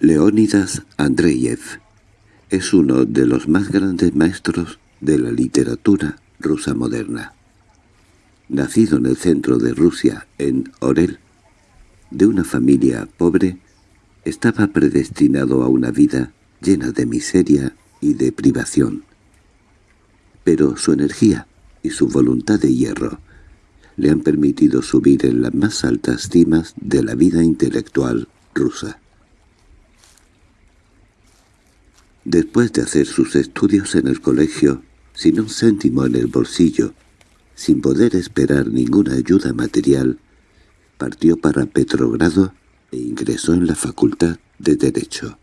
Leónidas Andreyev es uno de los más grandes maestros de la literatura rusa moderna. Nacido en el centro de Rusia, en Orel, de una familia pobre, estaba predestinado a una vida llena de miseria y de privación. Pero su energía y su voluntad de hierro le han permitido subir en las más altas cimas de la vida intelectual rusa. Después de hacer sus estudios en el colegio, sin un céntimo en el bolsillo, sin poder esperar ninguna ayuda material, partió para Petrogrado e ingresó en la Facultad de Derecho.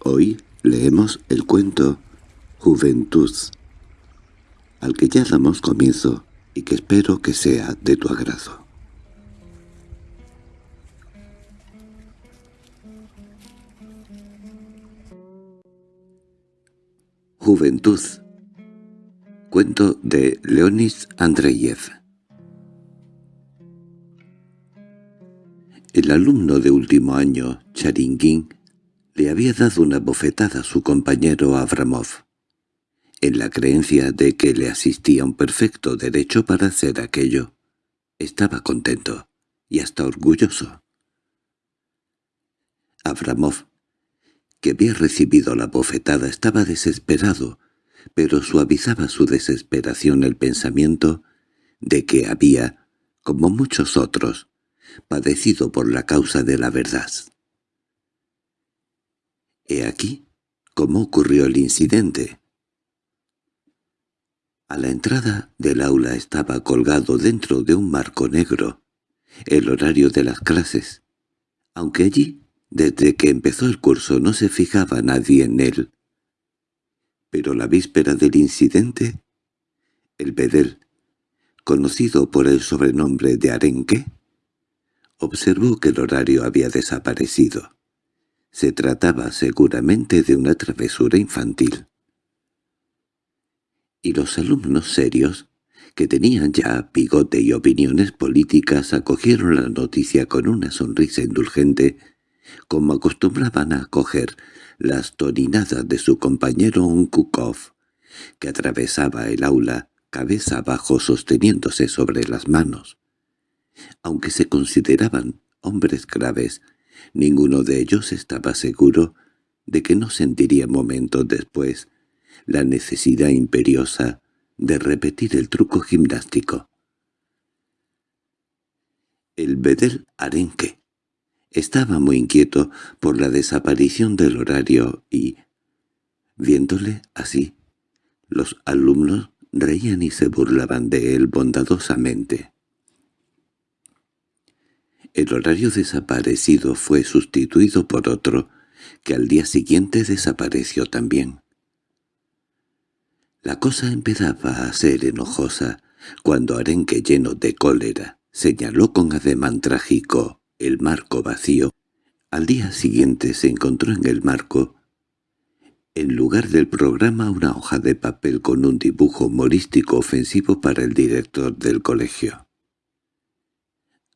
Hoy leemos el cuento Juventud, al que ya damos comienzo y que espero que sea de tu agrado. Juventud Cuento de Leonis Andreyev El alumno de último año, Charingin, le había dado una bofetada a su compañero Abramov, en la creencia de que le asistía un perfecto derecho para hacer aquello. Estaba contento y hasta orgulloso. Abramov que había recibido la bofetada estaba desesperado, pero suavizaba su desesperación el pensamiento de que había, como muchos otros, padecido por la causa de la verdad. He aquí cómo ocurrió el incidente. A la entrada del aula estaba colgado dentro de un marco negro el horario de las clases, aunque allí desde que empezó el curso no se fijaba nadie en él. Pero la víspera del incidente, el Bedel, conocido por el sobrenombre de Arenque, observó que el horario había desaparecido. Se trataba seguramente de una travesura infantil. Y los alumnos serios, que tenían ya bigote y opiniones políticas, acogieron la noticia con una sonrisa indulgente como acostumbraban a acoger las torinadas de su compañero Unkukov, que atravesaba el aula cabeza abajo sosteniéndose sobre las manos. Aunque se consideraban hombres graves, ninguno de ellos estaba seguro de que no sentiría momentos después la necesidad imperiosa de repetir el truco gimnástico. El bedel arenque estaba muy inquieto por la desaparición del horario y, viéndole así, los alumnos reían y se burlaban de él bondadosamente. El horario desaparecido fue sustituido por otro, que al día siguiente desapareció también. La cosa empezaba a ser enojosa cuando Arenque, lleno de cólera, señaló con ademán trágico el marco vacío. Al día siguiente se encontró en el marco, en lugar del programa, una hoja de papel con un dibujo humorístico ofensivo para el director del colegio.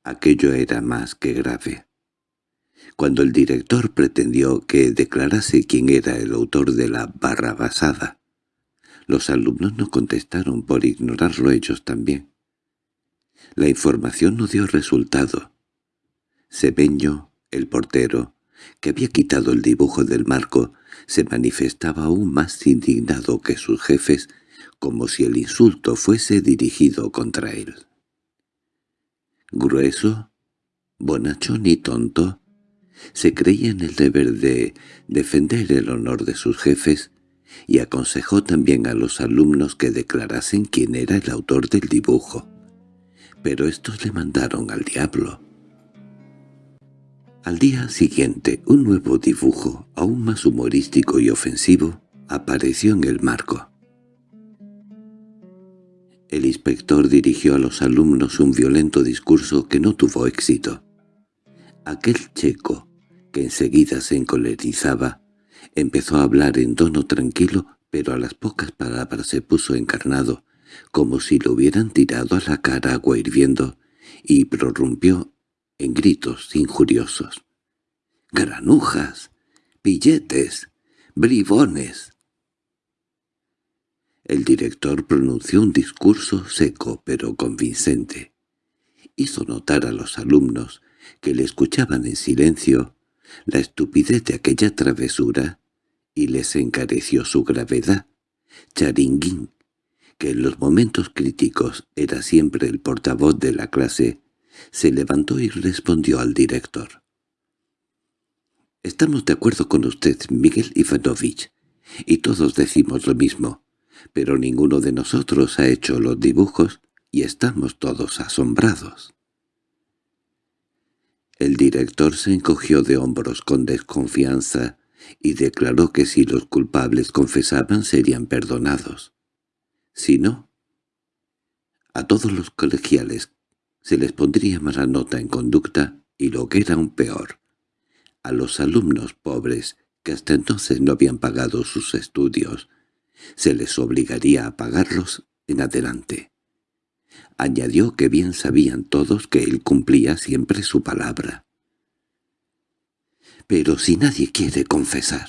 Aquello era más que grave. Cuando el director pretendió que declarase quién era el autor de la barra basada, los alumnos no contestaron por ignorarlo ellos también. La información no dio resultado. Sebeño, el portero, que había quitado el dibujo del marco, se manifestaba aún más indignado que sus jefes, como si el insulto fuese dirigido contra él. Grueso, bonachón y tonto, se creía en el deber de defender el honor de sus jefes y aconsejó también a los alumnos que declarasen quién era el autor del dibujo. Pero estos le mandaron al diablo. Al día siguiente, un nuevo dibujo, aún más humorístico y ofensivo, apareció en el marco. El inspector dirigió a los alumnos un violento discurso que no tuvo éxito. Aquel checo, que enseguida se encolerizaba, empezó a hablar en tono tranquilo, pero a las pocas palabras se puso encarnado, como si lo hubieran tirado a la cara agua hirviendo, y prorrumpió en gritos injuriosos. granujas, billetes, bribones. El director pronunció un discurso seco pero convincente. Hizo notar a los alumnos, que le escuchaban en silencio, la estupidez de aquella travesura y les encareció su gravedad. Charinguín, que en los momentos críticos era siempre el portavoz de la clase, se levantó y respondió al director. «Estamos de acuerdo con usted, Miguel Ivanovich, y todos decimos lo mismo, pero ninguno de nosotros ha hecho los dibujos y estamos todos asombrados». El director se encogió de hombros con desconfianza y declaró que si los culpables confesaban serían perdonados. Si no, a todos los colegiales se les pondría mala nota en conducta y lo que era aún peor, a los alumnos pobres que hasta entonces no habían pagado sus estudios, se les obligaría a pagarlos en adelante. Añadió que bien sabían todos que él cumplía siempre su palabra. Pero si nadie quiere confesar.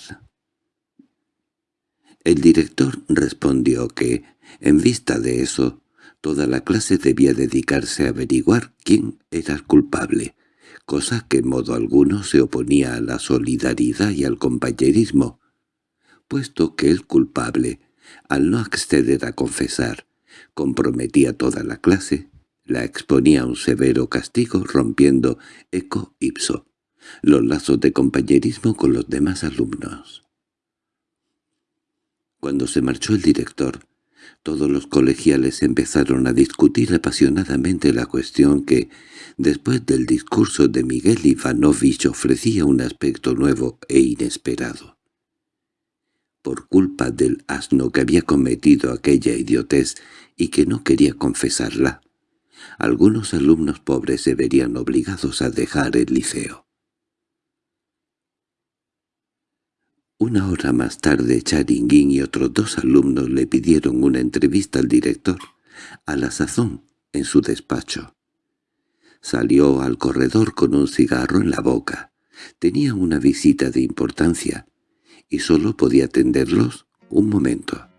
El director respondió que, en vista de eso, toda la clase debía dedicarse a averiguar quién era el culpable, cosa que en modo alguno se oponía a la solidaridad y al compañerismo, puesto que el culpable, al no acceder a confesar, comprometía toda la clase, la exponía a un severo castigo rompiendo eco ipso los lazos de compañerismo con los demás alumnos. Cuando se marchó el director, todos los colegiales empezaron a discutir apasionadamente la cuestión que, después del discurso de Miguel Ivanovich, ofrecía un aspecto nuevo e inesperado. Por culpa del asno que había cometido aquella idiotez y que no quería confesarla, algunos alumnos pobres se verían obligados a dejar el liceo. Una hora más tarde Charinguín y otros dos alumnos le pidieron una entrevista al director, a la sazón, en su despacho. Salió al corredor con un cigarro en la boca. Tenía una visita de importancia, y solo podía atenderlos un momento.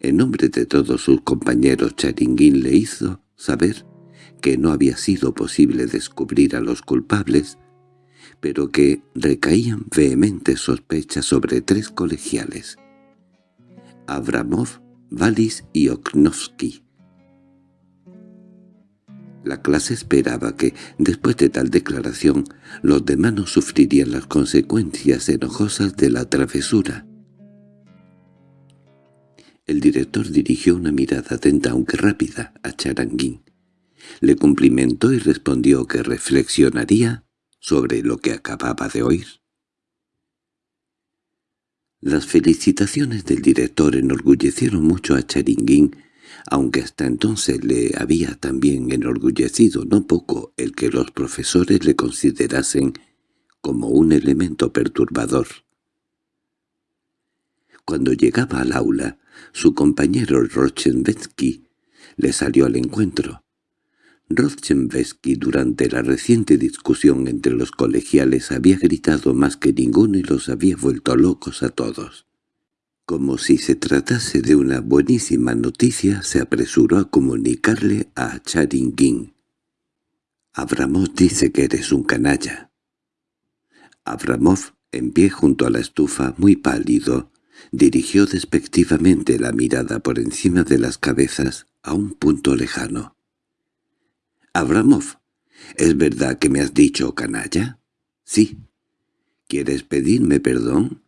En nombre de todos sus compañeros Charinguín le hizo saber que no había sido posible descubrir a los culpables pero que recaían vehementes sospechas sobre tres colegiales, Abramov, Valis y Oknovsky. La clase esperaba que, después de tal declaración, los demás no sufrirían las consecuencias enojosas de la travesura. El director dirigió una mirada atenta aunque rápida a Charanguín. Le cumplimentó y respondió que reflexionaría sobre lo que acababa de oír. Las felicitaciones del director enorgullecieron mucho a Charinguín, aunque hasta entonces le había también enorgullecido no poco el que los profesores le considerasen como un elemento perturbador. Cuando llegaba al aula, su compañero Rochenbetsky le salió al encuentro. Rochenbesky durante la reciente discusión entre los colegiales había gritado más que ninguno y los había vuelto locos a todos. Como si se tratase de una buenísima noticia, se apresuró a comunicarle a Charingin. «Abramov dice que eres un canalla». Abramov, en pie junto a la estufa, muy pálido, dirigió despectivamente la mirada por encima de las cabezas a un punto lejano. —Abramov, ¿es verdad que me has dicho canalla? —Sí. —¿Quieres pedirme perdón?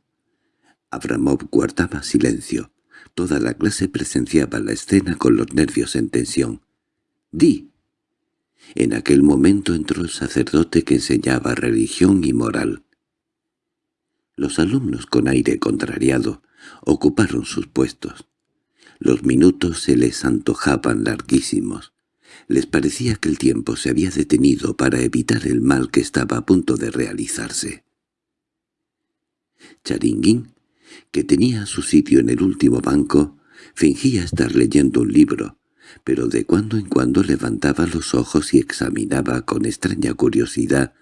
Abramov guardaba silencio. Toda la clase presenciaba la escena con los nervios en tensión. —Di. En aquel momento entró el sacerdote que enseñaba religión y moral. Los alumnos con aire contrariado ocuparon sus puestos. Los minutos se les antojaban larguísimos. Les parecía que el tiempo se había detenido para evitar el mal que estaba a punto de realizarse. Charinguín, que tenía su sitio en el último banco, fingía estar leyendo un libro, pero de cuando en cuando levantaba los ojos y examinaba con extraña curiosidad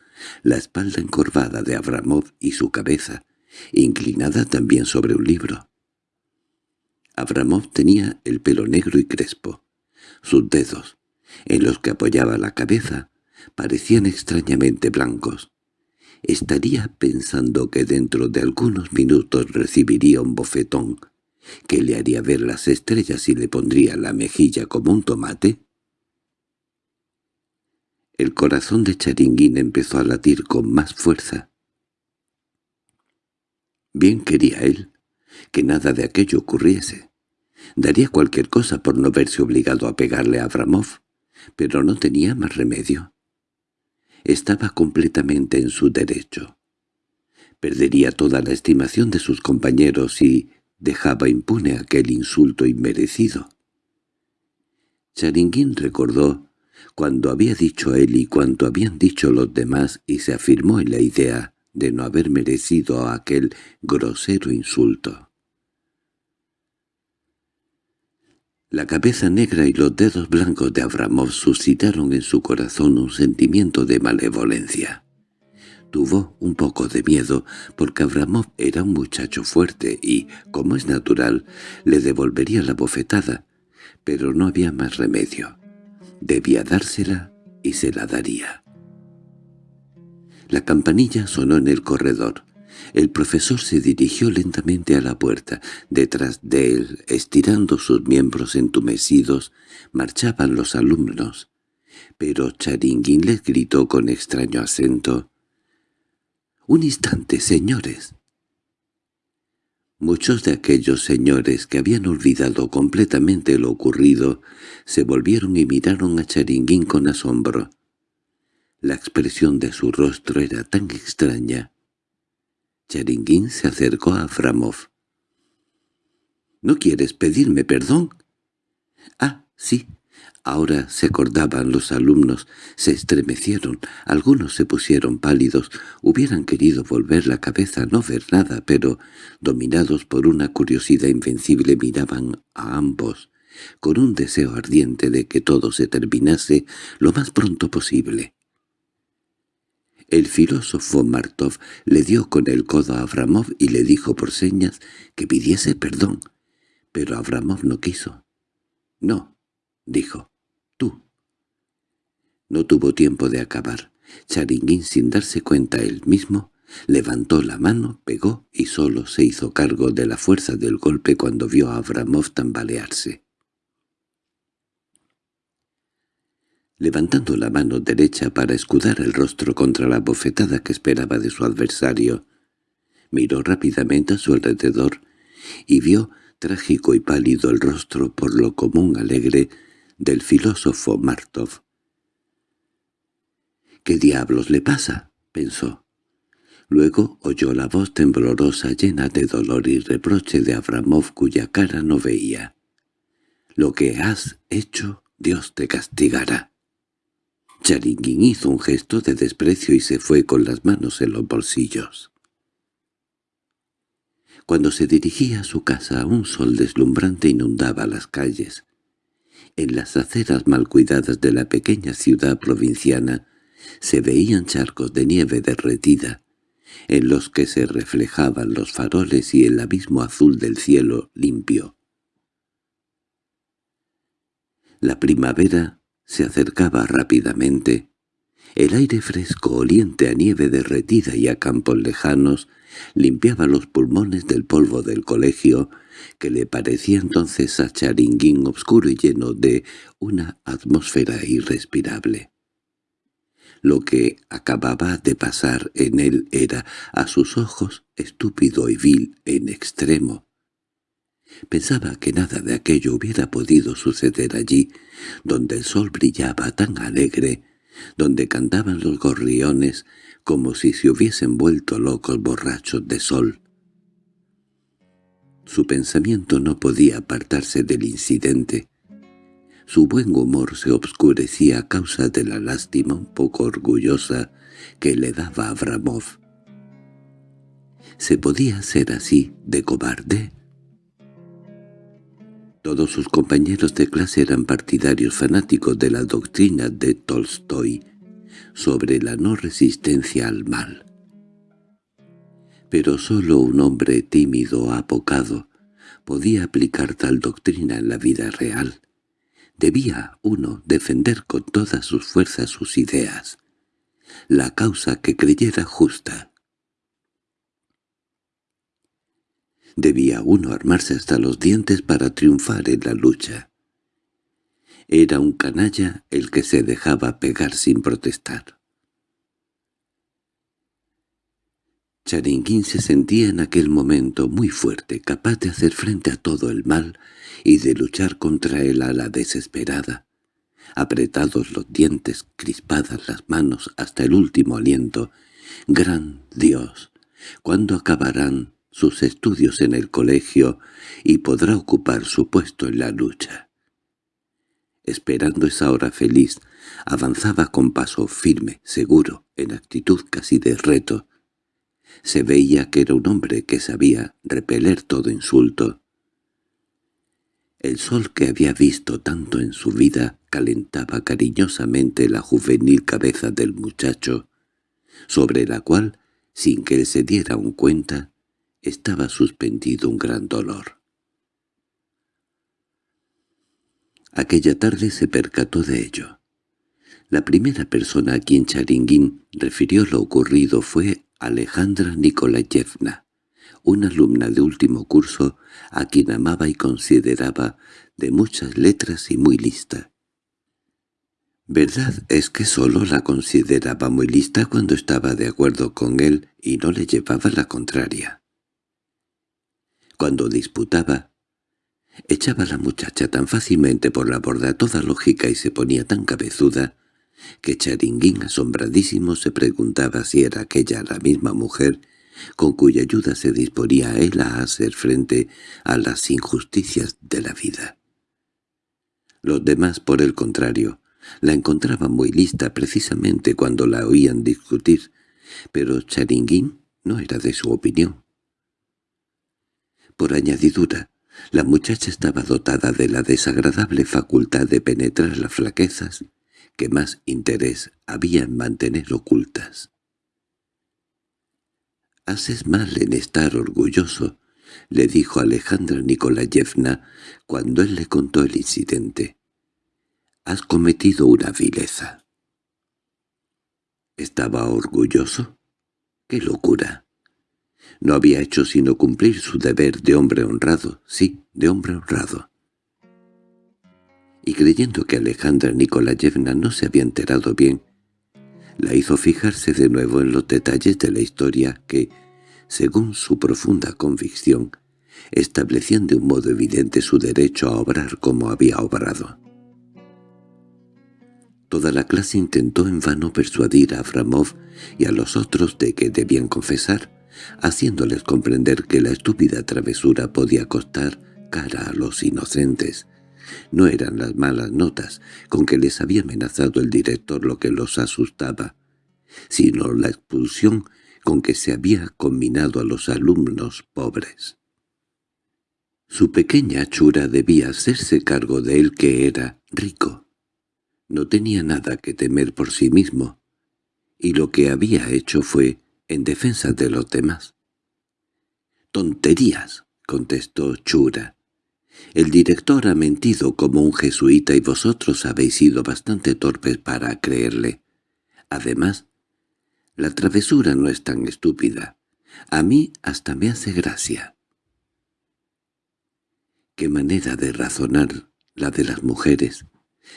la espalda encorvada de Abramov y su cabeza, inclinada también sobre un libro. Abramov tenía el pelo negro y crespo. Sus dedos, en los que apoyaba la cabeza, parecían extrañamente blancos. Estaría pensando que dentro de algunos minutos recibiría un bofetón, que le haría ver las estrellas y le pondría la mejilla como un tomate. El corazón de Charinguín empezó a latir con más fuerza. Bien quería él que nada de aquello ocurriese. Daría cualquier cosa por no verse obligado a pegarle a Abramov, pero no tenía más remedio. Estaba completamente en su derecho. Perdería toda la estimación de sus compañeros y dejaba impune aquel insulto inmerecido. Charinguín recordó cuando había dicho él y cuanto habían dicho los demás y se afirmó en la idea de no haber merecido aquel grosero insulto. La cabeza negra y los dedos blancos de Abramov suscitaron en su corazón un sentimiento de malevolencia. Tuvo un poco de miedo porque Abramov era un muchacho fuerte y, como es natural, le devolvería la bofetada, pero no había más remedio. Debía dársela y se la daría. La campanilla sonó en el corredor. El profesor se dirigió lentamente a la puerta. Detrás de él, estirando sus miembros entumecidos, marchaban los alumnos. Pero Charinguín les gritó con extraño acento. —¡Un instante, señores! Muchos de aquellos señores que habían olvidado completamente lo ocurrido se volvieron y miraron a Charinguín con asombro. La expresión de su rostro era tan extraña Charinguín se acercó a Framov. —¿No quieres pedirme perdón? —Ah, sí. Ahora se acordaban los alumnos, se estremecieron, algunos se pusieron pálidos, hubieran querido volver la cabeza a no ver nada, pero, dominados por una curiosidad invencible, miraban a ambos, con un deseo ardiente de que todo se terminase lo más pronto posible. El filósofo Martov le dio con el codo a Abramov y le dijo por señas que pidiese perdón, pero Abramov no quiso. «No», dijo, «tú». No tuvo tiempo de acabar. Charinguín, sin darse cuenta él mismo, levantó la mano, pegó y solo se hizo cargo de la fuerza del golpe cuando vio a Abramov tambalearse. Levantando la mano derecha para escudar el rostro contra la bofetada que esperaba de su adversario. Miró rápidamente a su alrededor y vio trágico y pálido el rostro por lo común alegre del filósofo Martov. —¿Qué diablos le pasa? —pensó. Luego oyó la voz temblorosa llena de dolor y reproche de Abramov cuya cara no veía. —Lo que has hecho, Dios te castigará. Charinguín hizo un gesto de desprecio y se fue con las manos en los bolsillos. Cuando se dirigía a su casa un sol deslumbrante inundaba las calles. En las aceras mal cuidadas de la pequeña ciudad provinciana se veían charcos de nieve derretida, en los que se reflejaban los faroles y el abismo azul del cielo limpio. La primavera se acercaba rápidamente. El aire fresco, oliente a nieve derretida y a campos lejanos, limpiaba los pulmones del polvo del colegio, que le parecía entonces a Charinguín obscuro y lleno de una atmósfera irrespirable. Lo que acababa de pasar en él era, a sus ojos, estúpido y vil en extremo. Pensaba que nada de aquello hubiera podido suceder allí, donde el sol brillaba tan alegre, donde cantaban los gorriones como si se hubiesen vuelto locos borrachos de sol. Su pensamiento no podía apartarse del incidente. Su buen humor se obscurecía a causa de la lástima un poco orgullosa que le daba Abramov. ¿Se podía ser así de cobarde? Todos sus compañeros de clase eran partidarios fanáticos de la doctrina de Tolstoy. sobre la no resistencia al mal. Pero sólo un hombre tímido apocado podía aplicar tal doctrina en la vida real. Debía uno defender con todas sus fuerzas sus ideas, la causa que creyera justa. Debía uno armarse hasta los dientes para triunfar en la lucha. Era un canalla el que se dejaba pegar sin protestar. Charinguín se sentía en aquel momento muy fuerte, capaz de hacer frente a todo el mal y de luchar contra él a la desesperada. Apretados los dientes, crispadas las manos hasta el último aliento. ¡Gran Dios! ¿Cuándo acabarán sus estudios en el colegio y podrá ocupar su puesto en la lucha? Esperando esa hora feliz, avanzaba con paso firme, seguro, en actitud casi de reto, se veía que era un hombre que sabía repeler todo insulto. El sol que había visto tanto en su vida calentaba cariñosamente la juvenil cabeza del muchacho, sobre la cual, sin que él se diera un cuenta, estaba suspendido un gran dolor. Aquella tarde se percató de ello. La primera persona a quien Charinguín refirió lo ocurrido fue Alejandra Nikolayevna, una alumna de último curso a quien amaba y consideraba de muchas letras y muy lista. Verdad es que sólo la consideraba muy lista cuando estaba de acuerdo con él y no le llevaba la contraria. Cuando disputaba, echaba la muchacha tan fácilmente por la borda toda lógica y se ponía tan cabezuda que Charinguín asombradísimo se preguntaba si era aquella la misma mujer con cuya ayuda se disponía él a hacer frente a las injusticias de la vida. Los demás, por el contrario, la encontraban muy lista precisamente cuando la oían discutir, pero Charinguín no era de su opinión. Por añadidura, la muchacha estaba dotada de la desagradable facultad de penetrar las flaquezas que más interés había en mantener ocultas. «Haces mal en estar orgulloso», le dijo Alejandra Nikolayevna cuando él le contó el incidente. «Has cometido una vileza». ¿Estaba orgulloso? ¡Qué locura! No había hecho sino cumplir su deber de hombre honrado, sí, de hombre honrado y creyendo que Alejandra Nikolayevna no se había enterado bien, la hizo fijarse de nuevo en los detalles de la historia que, según su profunda convicción, establecían de un modo evidente su derecho a obrar como había obrado. Toda la clase intentó en vano persuadir a Abramov y a los otros de que debían confesar, haciéndoles comprender que la estúpida travesura podía costar cara a los inocentes, no eran las malas notas con que les había amenazado el director lo que los asustaba, sino la expulsión con que se había combinado a los alumnos pobres. Su pequeña chura debía hacerse cargo de él que era rico. No tenía nada que temer por sí mismo, y lo que había hecho fue en defensa de los demás. «¡Tonterías!» contestó Chura. El director ha mentido como un jesuita y vosotros habéis sido bastante torpes para creerle. Además, la travesura no es tan estúpida. A mí hasta me hace gracia. Qué manera de razonar la de las mujeres.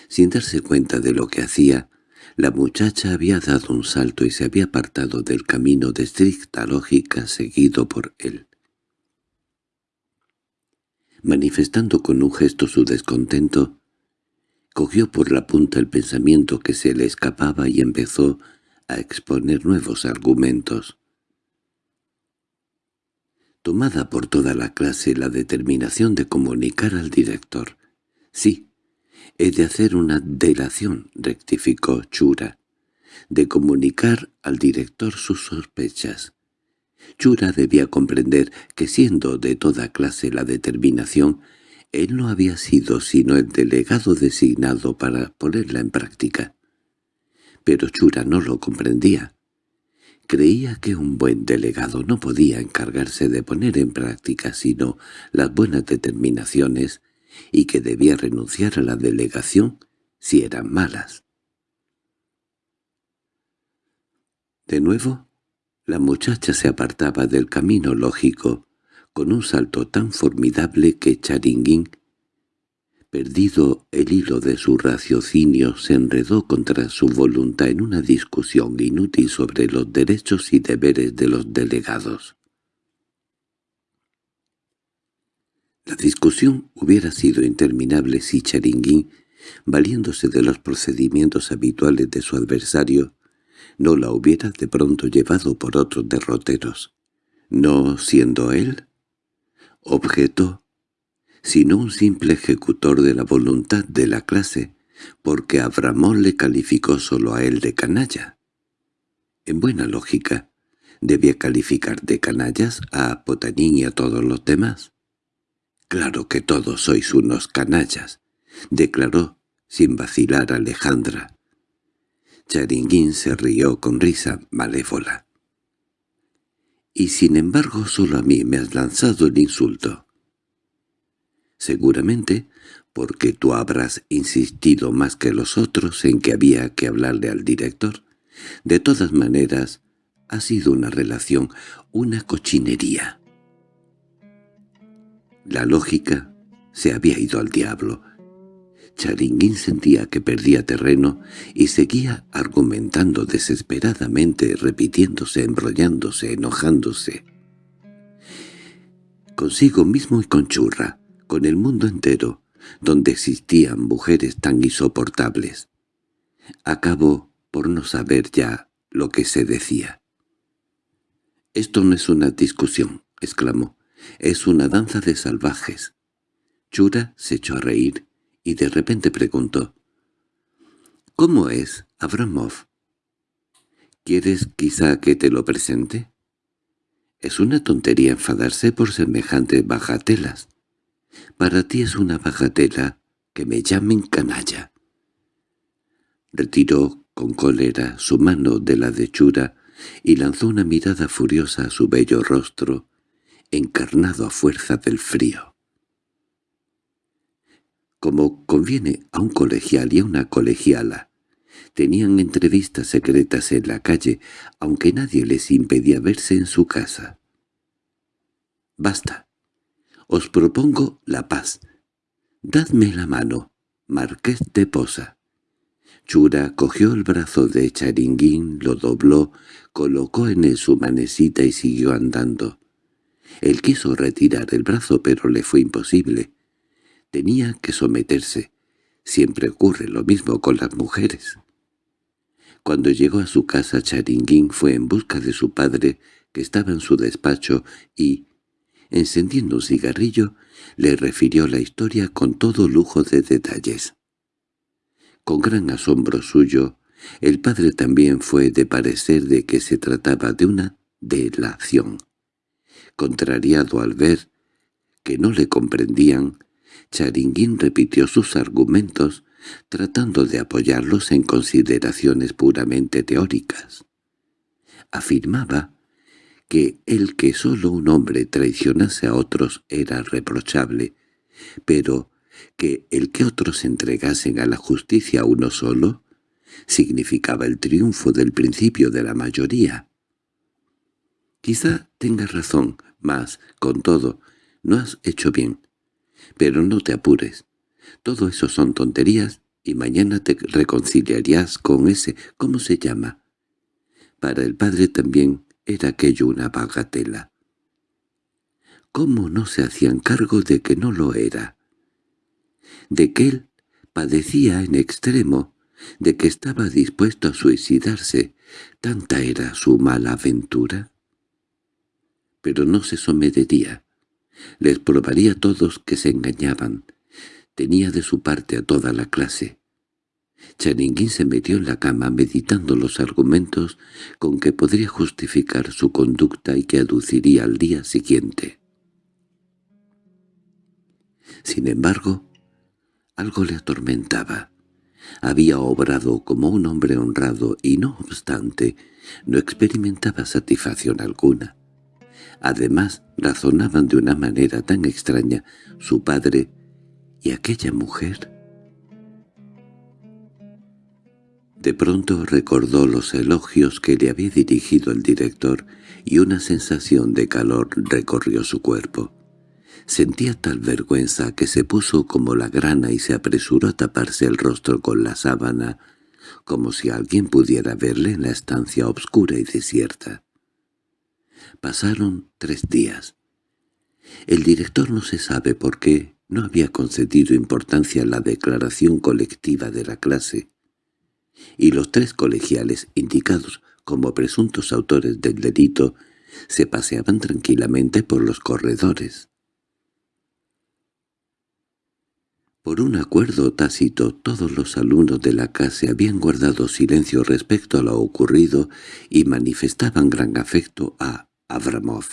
Sin darse cuenta de lo que hacía, la muchacha había dado un salto y se había apartado del camino de estricta lógica seguido por él manifestando con un gesto su descontento, cogió por la punta el pensamiento que se le escapaba y empezó a exponer nuevos argumentos. Tomada por toda la clase la determinación de comunicar al director. «Sí, he de hacer una delación», rectificó Chura, «de comunicar al director sus sospechas. Chura debía comprender que siendo de toda clase la determinación, él no había sido sino el delegado designado para ponerla en práctica. Pero Chura no lo comprendía. Creía que un buen delegado no podía encargarse de poner en práctica sino las buenas determinaciones y que debía renunciar a la delegación si eran malas. De nuevo, la muchacha se apartaba del camino lógico con un salto tan formidable que Charinguín perdido el hilo de su raciocinio, se enredó contra su voluntad en una discusión inútil sobre los derechos y deberes de los delegados. La discusión hubiera sido interminable si Charinguín, valiéndose de los procedimientos habituales de su adversario, no la hubiera de pronto llevado por otros derroteros. No siendo él, objeto sino un simple ejecutor de la voluntad de la clase, porque Abramón le calificó solo a él de canalla. En buena lógica, ¿debía calificar de canallas a Potanín y a todos los demás? «Claro que todos sois unos canallas», declaró sin vacilar Alejandra. Charinguín se rió con risa malévola. «Y sin embargo solo a mí me has lanzado el insulto» seguramente porque tú habrás insistido más que los otros en que había que hablarle al director. De todas maneras, ha sido una relación, una cochinería. La lógica se había ido al diablo. Charinguín sentía que perdía terreno y seguía argumentando desesperadamente, repitiéndose, embrollándose, enojándose. Consigo mismo y con Churra, con el mundo entero, donde existían mujeres tan insoportables. Acabó por no saber ya lo que se decía. «Esto no es una discusión», exclamó. «Es una danza de salvajes». Chura se echó a reír y de repente preguntó. «¿Cómo es, Abramov?» «¿Quieres quizá que te lo presente?» «Es una tontería enfadarse por semejantes bajatelas. Para ti es una bagatela que me llamen canalla. Retiró con cólera su mano de la de Chura y lanzó una mirada furiosa a su bello rostro, encarnado a fuerza del frío. Como conviene a un colegial y a una colegiala, tenían entrevistas secretas en la calle, aunque nadie les impedía verse en su casa. «Basta», os propongo la paz. Dadme la mano, Marqués de Posa. Chura cogió el brazo de Charinguín, lo dobló, colocó en él su manecita y siguió andando. Él quiso retirar el brazo, pero le fue imposible. Tenía que someterse. Siempre ocurre lo mismo con las mujeres. Cuando llegó a su casa Charinguín fue en busca de su padre, que estaba en su despacho, y, encendiendo un cigarrillo, le refirió la historia con todo lujo de detalles. Con gran asombro suyo, el padre también fue de parecer de que se trataba de una delación. Contrariado al ver que no le comprendían, Charinguín repitió sus argumentos, tratando de apoyarlos en consideraciones puramente teóricas. Afirmaba que el que solo un hombre traicionase a otros era reprochable, pero que el que otros entregasen a la justicia a uno solo significaba el triunfo del principio de la mayoría. Quizá tengas razón, mas, con todo, no has hecho bien. Pero no te apures. Todo eso son tonterías y mañana te reconciliarías con ese, ¿cómo se llama? Para el padre también era aquello una bagatela. ¿Cómo no se hacían cargo de que no lo era? De que él padecía en extremo, de que estaba dispuesto a suicidarse, tanta era su mala aventura. Pero no se sometería. Les probaría a todos que se engañaban. Tenía de su parte a toda la clase. Charinguín se metió en la cama meditando los argumentos con que podría justificar su conducta y que aduciría al día siguiente. Sin embargo, algo le atormentaba. Había obrado como un hombre honrado y no obstante no experimentaba satisfacción alguna. Además, razonaban de una manera tan extraña su padre y aquella mujer. De pronto recordó los elogios que le había dirigido el director y una sensación de calor recorrió su cuerpo. Sentía tal vergüenza que se puso como la grana y se apresuró a taparse el rostro con la sábana, como si alguien pudiera verle en la estancia obscura y desierta. Pasaron tres días. El director no se sabe por qué no había concedido importancia a la declaración colectiva de la clase y los tres colegiales indicados como presuntos autores del delito se paseaban tranquilamente por los corredores. Por un acuerdo tácito todos los alumnos de la clase habían guardado silencio respecto a lo ocurrido y manifestaban gran afecto a Abramov.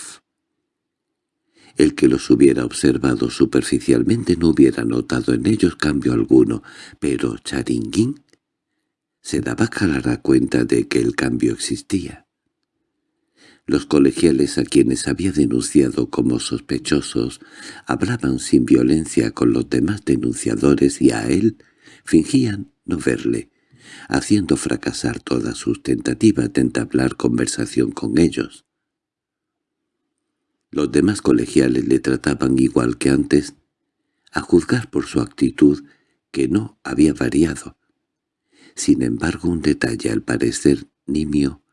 El que los hubiera observado superficialmente no hubiera notado en ellos cambio alguno, pero Charinguín se daba clara cuenta de que el cambio existía. Los colegiales a quienes había denunciado como sospechosos hablaban sin violencia con los demás denunciadores y a él fingían no verle, haciendo fracasar todas sus tentativas de entablar conversación con ellos. Los demás colegiales le trataban igual que antes, a juzgar por su actitud que no había variado, sin embargo, un detalle al parecer nimio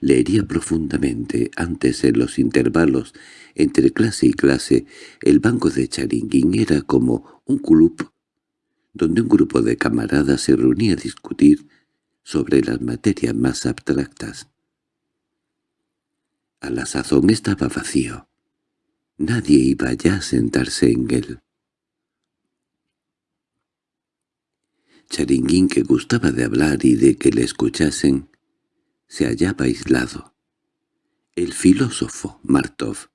le hería profundamente antes en los intervalos entre clase y clase. El banco de Charinguín era como un club donde un grupo de camaradas se reunía a discutir sobre las materias más abstractas. A la sazón estaba vacío. Nadie iba ya a sentarse en él. Charinguín, que gustaba de hablar y de que le escuchasen, se hallaba aislado. El filósofo, Martov,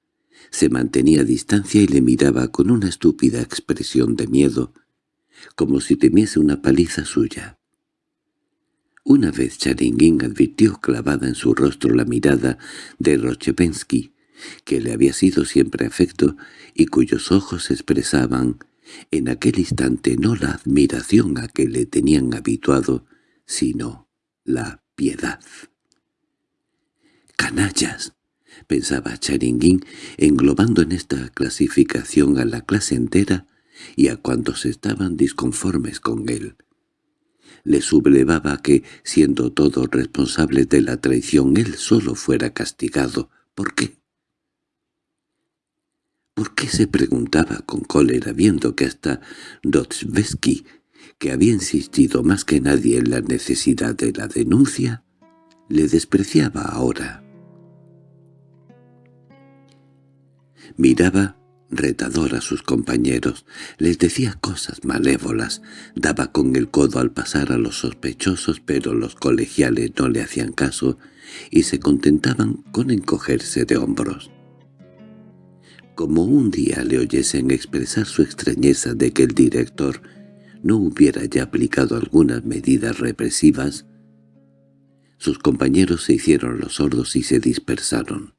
se mantenía a distancia y le miraba con una estúpida expresión de miedo, como si temiese una paliza suya. Una vez Charinguín advirtió clavada en su rostro la mirada de Rochepensky, que le había sido siempre afecto y cuyos ojos expresaban en aquel instante no la admiración a que le tenían habituado, sino la piedad. «¡Canallas!» pensaba Charinguín, englobando en esta clasificación a la clase entera y a cuantos estaban disconformes con él. Le sublevaba que, siendo todos responsables de la traición, él solo fuera castigado. ¿Por qué? ¿Por qué se preguntaba con cólera viendo que hasta Dostoevsky, que había insistido más que nadie en la necesidad de la denuncia, le despreciaba ahora? Miraba retador a sus compañeros, les decía cosas malévolas, daba con el codo al pasar a los sospechosos, pero los colegiales no le hacían caso y se contentaban con encogerse de hombros como un día le oyesen expresar su extrañeza de que el director no hubiera ya aplicado algunas medidas represivas, sus compañeros se hicieron los sordos y se dispersaron.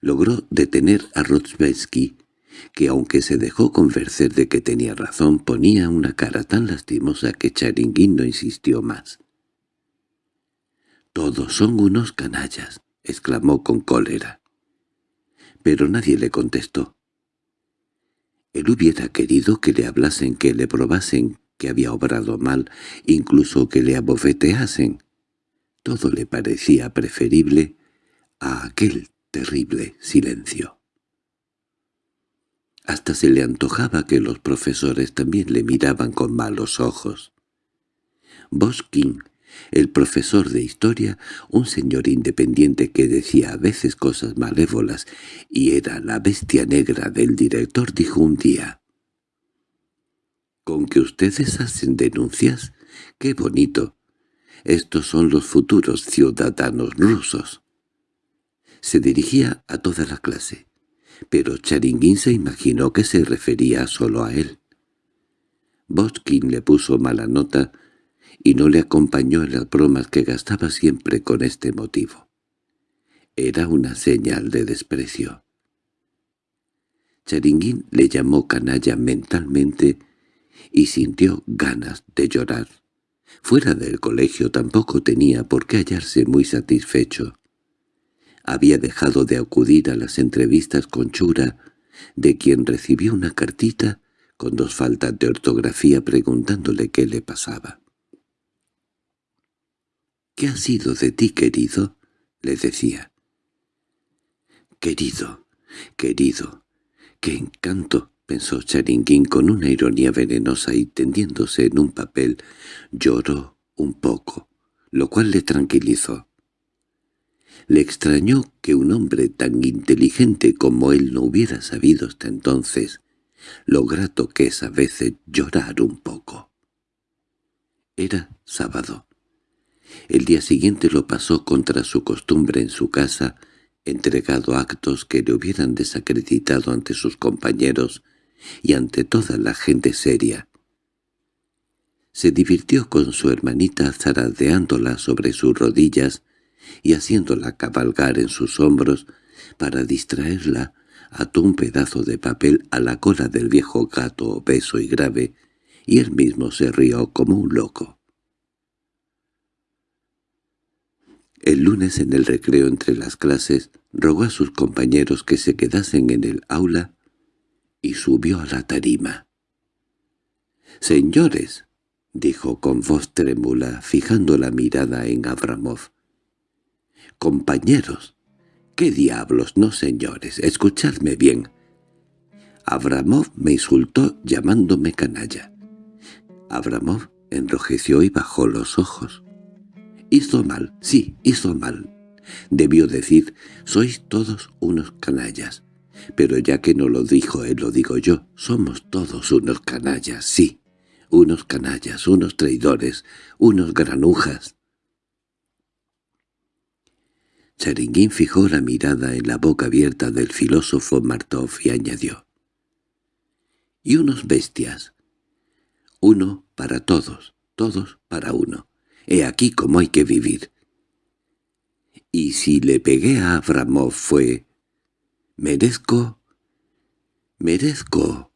Logró detener a Rotsbetsky, que aunque se dejó convencer de que tenía razón, ponía una cara tan lastimosa que Charinguín no insistió más. «Todos son unos canallas», exclamó con cólera pero nadie le contestó. Él hubiera querido que le hablasen, que le probasen que había obrado mal, incluso que le abofeteasen. Todo le parecía preferible a aquel terrible silencio. Hasta se le antojaba que los profesores también le miraban con malos ojos. Boskin el profesor de historia, un señor independiente que decía a veces cosas malévolas y era la bestia negra del director, dijo un día, «¿Con que ustedes hacen denuncias? ¡Qué bonito! Estos son los futuros ciudadanos rusos». Se dirigía a toda la clase, pero Charinguín se imaginó que se refería solo a él. Boskin le puso mala nota y no le acompañó en las bromas que gastaba siempre con este motivo. Era una señal de desprecio. Charinguín le llamó canalla mentalmente y sintió ganas de llorar. Fuera del colegio tampoco tenía por qué hallarse muy satisfecho. Había dejado de acudir a las entrevistas con Chura, de quien recibió una cartita con dos faltas de ortografía preguntándole qué le pasaba. —¿Qué ha sido de ti, querido? —le decía. —Querido, querido, qué encanto —pensó Charinguín con una ironía venenosa y tendiéndose en un papel, lloró un poco, lo cual le tranquilizó. Le extrañó que un hombre tan inteligente como él no hubiera sabido hasta entonces lo grato que es a veces llorar un poco. Era sábado. El día siguiente lo pasó contra su costumbre en su casa, entregado a actos que le hubieran desacreditado ante sus compañeros y ante toda la gente seria. Se divirtió con su hermanita zaradeándola sobre sus rodillas y haciéndola cabalgar en sus hombros para distraerla, ató un pedazo de papel a la cola del viejo gato obeso y grave, y él mismo se rió como un loco. El lunes en el recreo entre las clases rogó a sus compañeros que se quedasen en el aula y subió a la tarima. «Señores», dijo con voz trémula, fijando la mirada en Abramov, «compañeros, ¿qué diablos, no señores? Escuchadme bien». Abramov me insultó llamándome canalla. Abramov enrojeció y bajó los ojos. «Hizo mal, sí, hizo mal». Debió decir, «Sois todos unos canallas». Pero ya que no lo dijo él, lo digo yo, somos todos unos canallas, sí, unos canallas, unos traidores, unos granujas. Charinguín fijó la mirada en la boca abierta del filósofo Martov y añadió. —Y unos bestias. Uno para todos, todos para uno. He aquí cómo hay que vivir. Y si le pegué a Abramov fue «Merezco, merezco».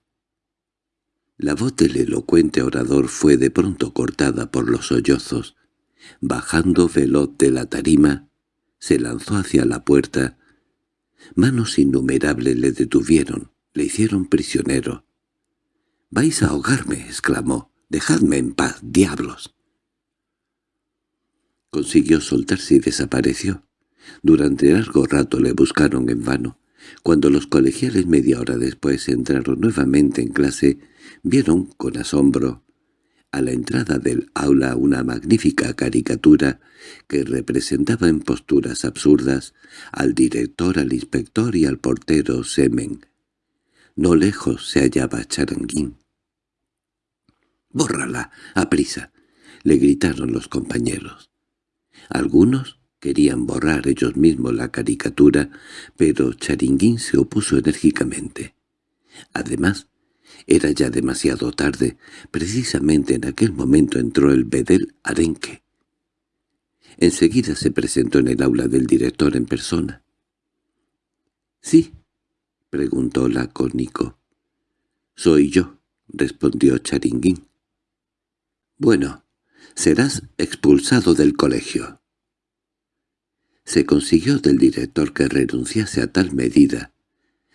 La voz del elocuente orador fue de pronto cortada por los sollozos. Bajando veloz de la tarima, se lanzó hacia la puerta. Manos innumerables le detuvieron, le hicieron prisionero. «¡Vais a ahogarme!» exclamó. «¡Dejadme en paz, diablos!» Consiguió soltarse y desapareció. Durante largo rato le buscaron en vano. Cuando los colegiales media hora después entraron nuevamente en clase, vieron con asombro a la entrada del aula una magnífica caricatura que representaba en posturas absurdas al director, al inspector y al portero Semen. No lejos se hallaba Charanguín. —¡Bórrala, a prisa! —le gritaron los compañeros. Algunos Querían borrar ellos mismos la caricatura, pero Charinguín se opuso enérgicamente. Además, era ya demasiado tarde. Precisamente en aquel momento entró el bedel arenque. Enseguida se presentó en el aula del director en persona. —¿Sí? —preguntó lacónico. —Soy yo —respondió Charinguín. —Bueno, serás expulsado del colegio. Se consiguió del director que renunciase a tal medida.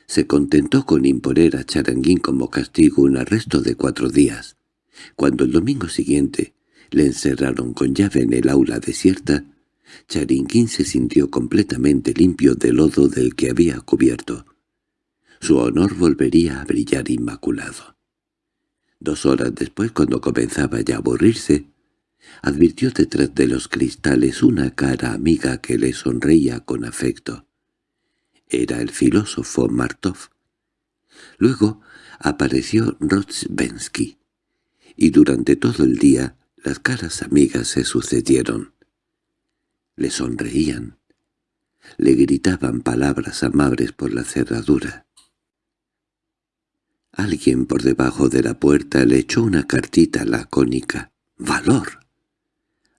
Se contentó con imponer a Charanguín como castigo un arresto de cuatro días. Cuando el domingo siguiente le encerraron con llave en el aula desierta, Charinguín se sintió completamente limpio del lodo del que había cubierto. Su honor volvería a brillar inmaculado. Dos horas después, cuando comenzaba ya a aburrirse, Advirtió detrás de los cristales una cara amiga que le sonreía con afecto. Era el filósofo Martov. Luego apareció Rotzbensky, y durante todo el día las caras amigas se sucedieron. Le sonreían, le gritaban palabras amables por la cerradura. Alguien por debajo de la puerta le echó una cartita lacónica. ¡Valor!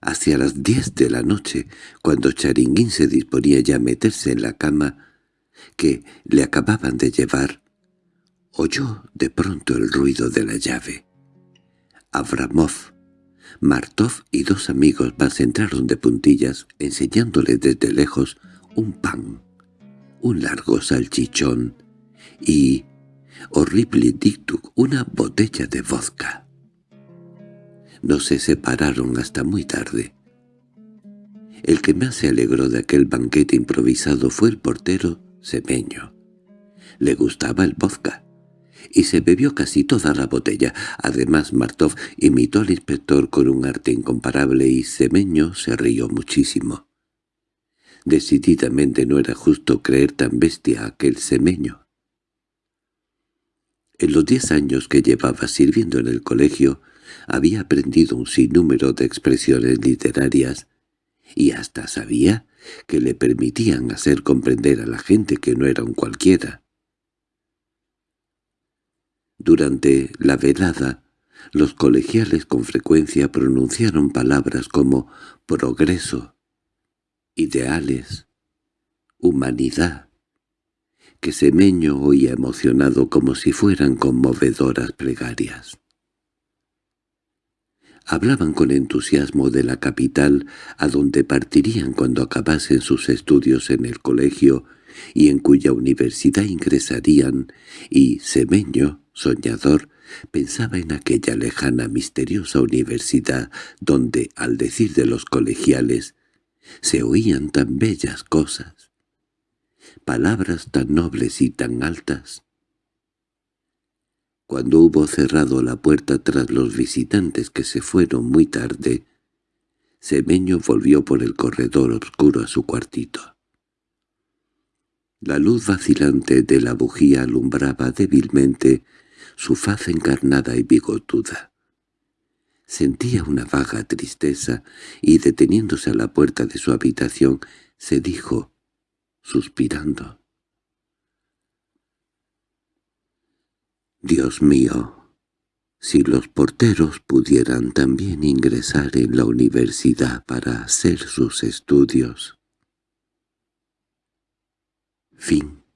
Hacia las diez de la noche, cuando Charinguín se disponía ya a meterse en la cama que le acababan de llevar, oyó de pronto el ruido de la llave. Abramov, Martov y dos amigos más entraron de puntillas, enseñándole desde lejos un pan, un largo salchichón y, horrible dictuk, una botella de vodka. No se separaron hasta muy tarde. El que más se alegró de aquel banquete improvisado fue el portero Semeño. Le gustaba el vodka, y se bebió casi toda la botella. Además Martov imitó al inspector con un arte incomparable y Semeño se rió muchísimo. Decididamente no era justo creer tan bestia aquel Semeño. En los diez años que llevaba sirviendo en el colegio, había aprendido un sinnúmero de expresiones literarias y hasta sabía que le permitían hacer comprender a la gente que no era un cualquiera. Durante la velada, los colegiales con frecuencia pronunciaron palabras como progreso, ideales, humanidad, que Semeño oía emocionado como si fueran conmovedoras plegarias. Hablaban con entusiasmo de la capital a donde partirían cuando acabasen sus estudios en el colegio y en cuya universidad ingresarían, y Semeño, soñador, pensaba en aquella lejana misteriosa universidad donde, al decir de los colegiales, se oían tan bellas cosas, palabras tan nobles y tan altas, cuando hubo cerrado la puerta tras los visitantes que se fueron muy tarde, Semeño volvió por el corredor oscuro a su cuartito. La luz vacilante de la bujía alumbraba débilmente su faz encarnada y bigotuda. Sentía una vaga tristeza y, deteniéndose a la puerta de su habitación, se dijo, suspirando. Dios mío, si los porteros pudieran también ingresar en la universidad para hacer sus estudios. Fin